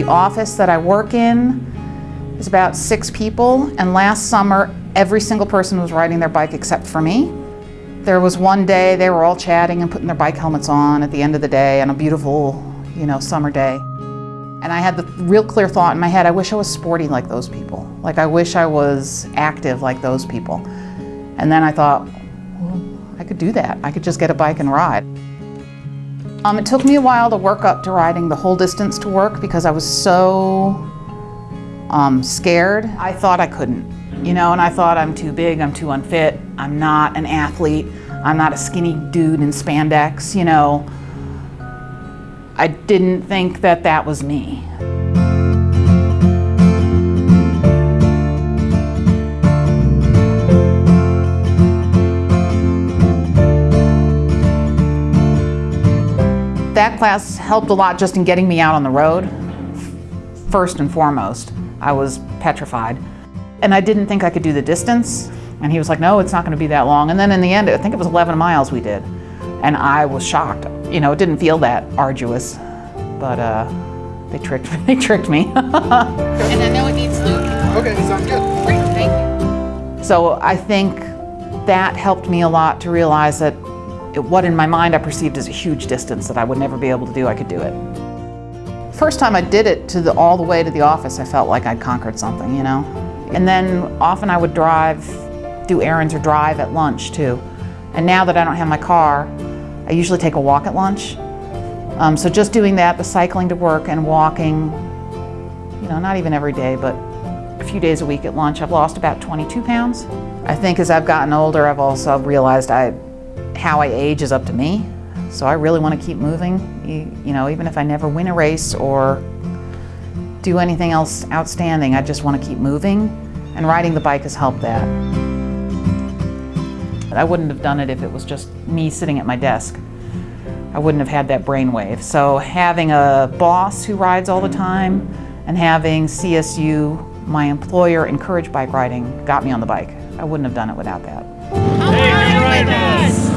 office that I work in is about six people, and last summer, every single person was riding their bike except for me. There was one day they were all chatting and putting their bike helmets on at the end of the day on a beautiful, you know, summer day. And I had the real clear thought in my head, I wish I was sporty like those people. Like I wish I was active like those people. And then I thought, well, I could do that. I could just get a bike and ride. Um, it took me a while to work up to riding the whole distance to work because I was so um, scared. I thought I couldn't, you know, and I thought I'm too big, I'm too unfit, I'm not an athlete, I'm not a skinny dude in spandex, you know. I didn't think that that was me. That class helped a lot just in getting me out on the road, first and foremost. I was petrified. And I didn't think I could do the distance. And he was like, no, it's not gonna be that long. And then in the end, I think it was 11 miles we did. And I was shocked. You know, it didn't feel that arduous, but uh, they tricked, they tricked me. and I know it needs lube. Okay, sounds good. Thank you. So I think that helped me a lot to realize that it, what in my mind I perceived as a huge distance that I would never be able to do, I could do it. First time I did it to the, all the way to the office, I felt like I'd conquered something, you know? And then often I would drive, do errands or drive at lunch too. And now that I don't have my car, I usually take a walk at lunch. Um, so just doing that, the cycling to work and walking, you know, not even every day, but a few days a week at lunch, I've lost about 22 pounds. I think as I've gotten older, I've also realized I, how I age is up to me. So I really want to keep moving, you, you know, even if I never win a race or do anything else outstanding, I just want to keep moving. And riding the bike has helped that. I wouldn't have done it if it was just me sitting at my desk. I wouldn't have had that brainwave. So having a boss who rides all the time and having CSU, my employer, encourage bike riding got me on the bike. I wouldn't have done it without that. Us.